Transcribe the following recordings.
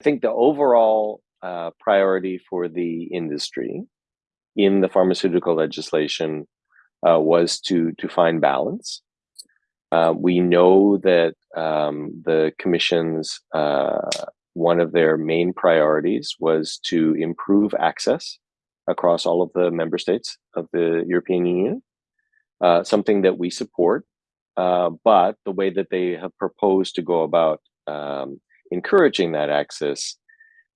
I think the overall uh, priority for the industry in the pharmaceutical legislation uh, was to to find balance. Uh, we know that um, the commission's uh, one of their main priorities was to improve access across all of the member states of the European Union, uh, something that we support. Uh, but the way that they have proposed to go about um, encouraging that access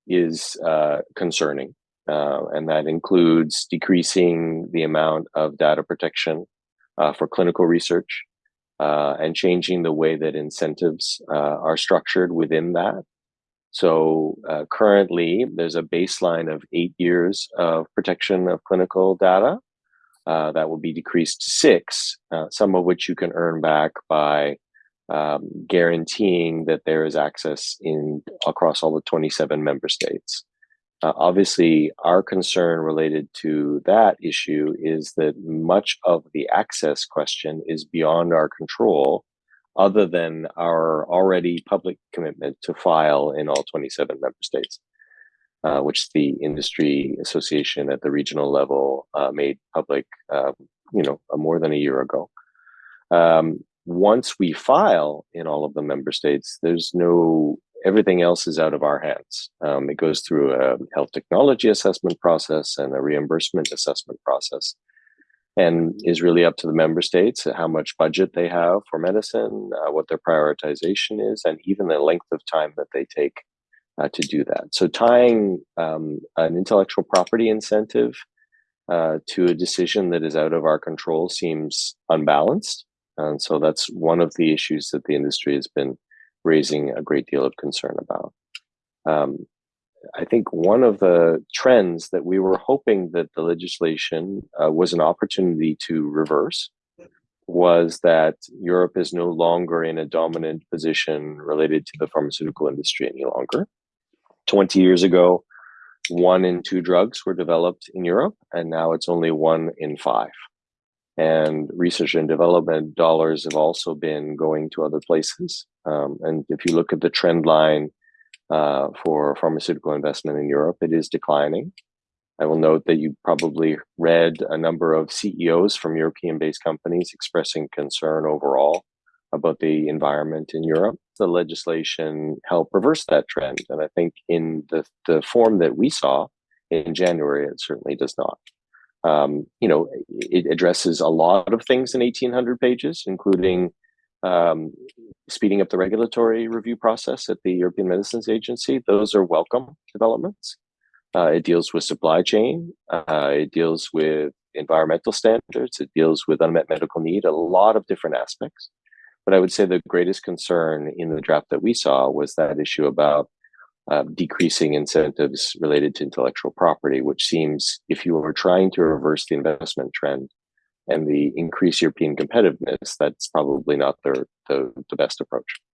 is uh, concerning. Uh, and that includes decreasing the amount of data protection uh, for clinical research uh, and changing the way that incentives uh, are structured within that. So uh, currently, there's a baseline of eight years of protection of clinical data. that will be decreased to six, some of which you can earn back by um, guaranteeing that there is access in across all the 27 member states. Uh, obviously, our concern related to that issue is that much of the access question is beyond our control, other than our already public commitment to file in all 27 member states, uh, which the industry association at the regional level uh, made public, um, you know, more than a year ago. Um, once we file in all of the member states, there's no, everything else is out of our hands. Um, it goes through a health technology assessment process and a reimbursement assessment process and is really up to the member states how much budget they have for medicine, uh, what their prioritization is, and even the length of time that they take uh, to do that. So tying um, an intellectual property incentive uh, to a decision that is out of our control seems unbalanced. And so that's one of the issues that the industry has been raising a great deal of concern about. Um, I think one of the trends that we were hoping that the legislation uh, was an opportunity to reverse was that Europe is no longer in a dominant position related to the pharmaceutical industry any longer. 20 years ago, one in two drugs were developed in Europe, and now it's only one in five and research and development dollars have also been going to other places. Um, and if you look at the trend line uh, for pharmaceutical investment in Europe, it is declining. I will note that you probably read a number of CEOs from European based companies expressing concern overall about the environment in Europe. The legislation helped reverse that trend. And I think in the, the form that we saw in January, it certainly does not. Um, you know, it addresses a lot of things in 1800 pages, including um, speeding up the regulatory review process at the European Medicines Agency. Those are welcome developments. Uh, it deals with supply chain. Uh, it deals with environmental standards. It deals with unmet medical need, a lot of different aspects. But I would say the greatest concern in the draft that we saw was that issue about uh, decreasing incentives related to intellectual property, which seems if you are trying to reverse the investment trend and the increase European competitiveness, that's probably not the, the, the best approach.